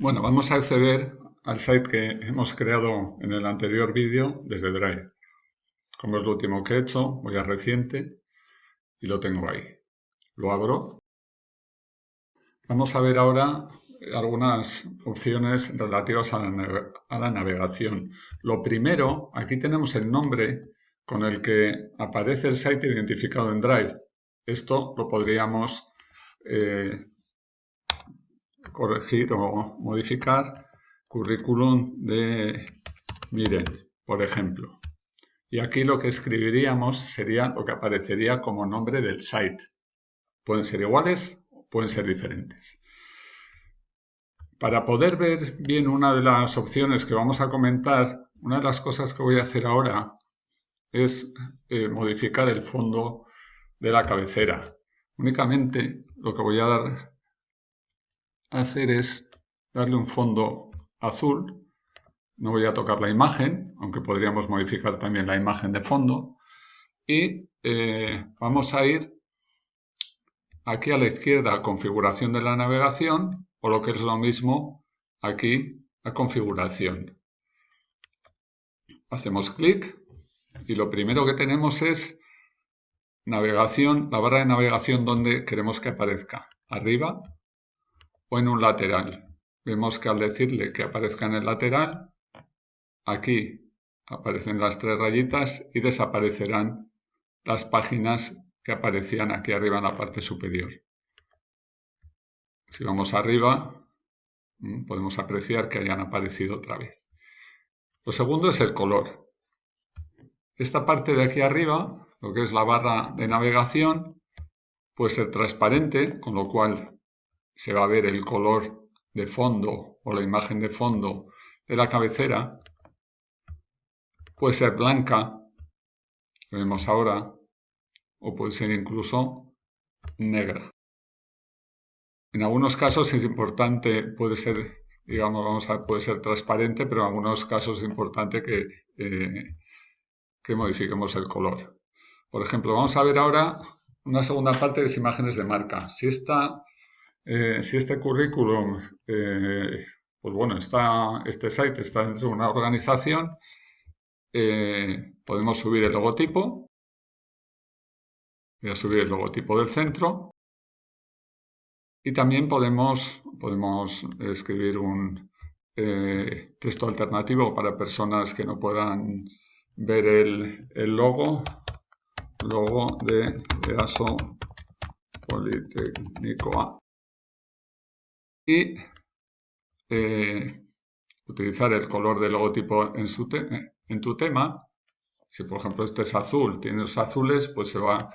Bueno, vamos a acceder al site que hemos creado en el anterior vídeo desde Drive. Como es lo último que he hecho, voy a reciente y lo tengo ahí. Lo abro. Vamos a ver ahora algunas opciones relativas a la, navegación. Lo primero, aquí tenemos el nombre con el que aparece el site identificado en Drive. Esto lo podríamos eh, corregir o modificar currículum de Miren, por ejemplo. Y aquí lo que escribiríamos sería lo que aparecería como nombre del site. Pueden ser iguales o pueden ser diferentes. Para poder ver bien una de las opciones que vamos a comentar, una de las cosas que voy a hacer ahora es eh, modificar el fondo de la cabecera. Únicamente lo que voy a dar hacer es darle un fondo azul. No voy a tocar la imagen, aunque podríamos modificar también la imagen de fondo. Y eh, vamos a ir aquí a la izquierda a configuración de la navegación o lo que es lo mismo aquí a configuración. Hacemos clic y lo primero que tenemos es navegación, la barra de navegación donde queremos que aparezca, arriba o en un lateral. Vemos que al decirle que aparezca en el lateral, aquí aparecen las tres rayitas y desaparecerán las páginas que aparecían aquí arriba en la parte superior. Si vamos arriba, mm, podemos apreciar que hayan aparecido otra vez. Lo segundo es el color. Esta parte de aquí arriba, lo que es la barra de navegación, puede ser transparente, con lo cual se va a ver el color de fondo o la imagen de fondo de la cabecera. Puede ser blanca, lo vemos ahora, o puede ser incluso negra. En algunos casos es importante, puede ser, digamos, vamos a, puede ser transparente, pero en algunos casos es importante que, eh, que modifiquemos el color. Por ejemplo, vamos a ver ahora una segunda parte de imágenes de marca. Si esta eh, si este currículum, eh, pues bueno, está, este site está dentro de una organización, eh, podemos subir el logotipo. Voy a subir el logotipo del centro. Y también podemos, podemos escribir un texto alternativo para personas que no puedan ver el, el logo, logo de EASO Politécnico A y eh, utilizar el color del logotipo en, su en tu tema. Si por ejemplo este es azul, tienes azules, pues se va,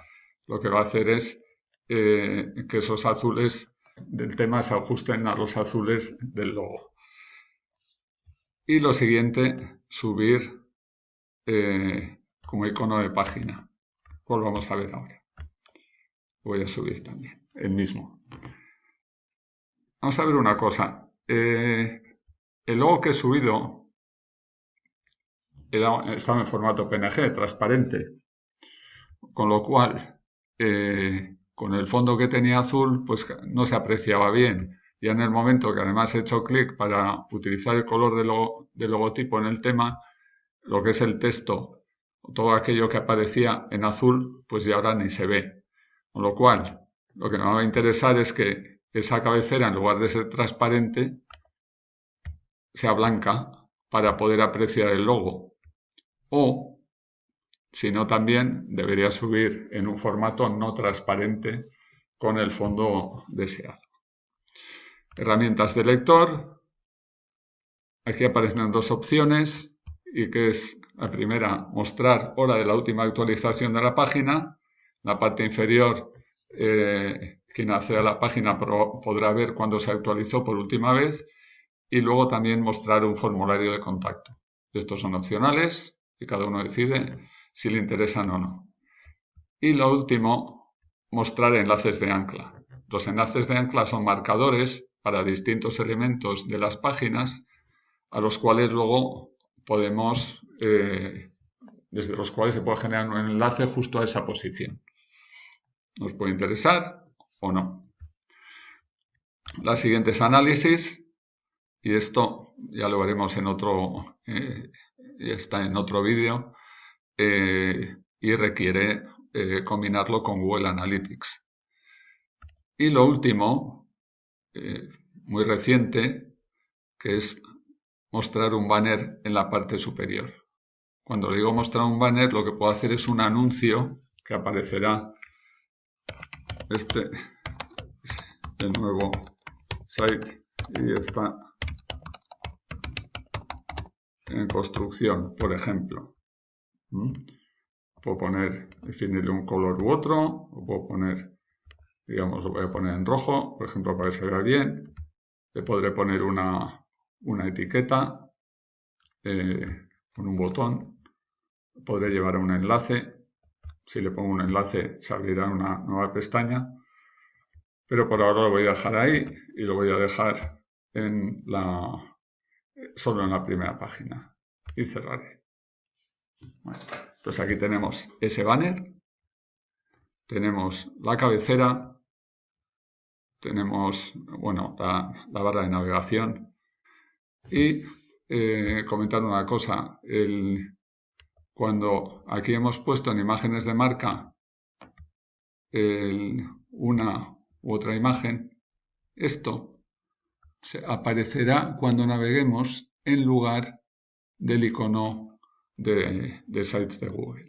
lo que va a hacer es eh, que esos azules del tema se ajusten a los azules del logo. Y lo siguiente, subir eh, como icono de página. Pues vamos a ver ahora. Voy a subir también el mismo. Vamos a ver una cosa. Eh, el logo que he subido estaba en formato PNG, transparente, con lo cual eh, con el fondo que tenía azul pues no se apreciaba bien. Y en el momento que además he hecho clic para utilizar el color del logotipo en el tema, lo que es el texto, todo aquello que aparecía en azul, pues ya ahora ni se ve. Con lo cual, lo que nos va a interesar es que esa cabecera, en lugar de ser transparente, sea blanca para poder apreciar el logo. O, si no, también debería subir en un formato no transparente con el fondo deseado. Herramientas de lector. Aquí aparecen dos opciones y que es la primera, mostrar hora de la última actualización de la página. La parte inferior eh, quien acceda a la página podrá ver cuándo se actualizó por última vez y luego también mostrar un formulario de contacto. Estos son opcionales y cada uno decide si le interesan o no. Y lo último, mostrar enlaces de ancla. Los enlaces de ancla son marcadores para distintos elementos de las páginas a los cuales luego podemos, eh, desde los cuales se puede generar un enlace justo a esa posición. Nos puede interesar o no. La siguiente es análisis. y esto ya lo veremos en otro, eh, está en otro vídeo, eh, y requiere eh, combinarlo con Google Analytics. Y lo último, muy reciente, que es mostrar un banner en la parte superior. Cuando digo mostrar un banner, lo que puedo hacer es un anuncio que aparecerá. Este es el nuevo site y está en construcción, por ejemplo. ¿Mm? Puedo poner, definirle un color u otro, o puedo poner, digamos, lo voy a poner en rojo, por ejemplo, para que se vea bien. Le podré poner una, etiqueta eh, con un botón. Podré llevar un enlace. Si le pongo un enlace, se abrirá una nueva pestaña. Pero por ahora lo voy a dejar ahí y lo voy a dejar en la, solo en la primera página. Y cerraré. entonces aquí tenemos ese banner, tenemos la cabecera, tenemos bueno, la, barra de navegación. Y eh, comentar una cosa, el, cuando aquí hemos puesto en imágenes de marca una u otra imagen, esto aparecerá cuando naveguemos en lugar del icono de, de sites de Google.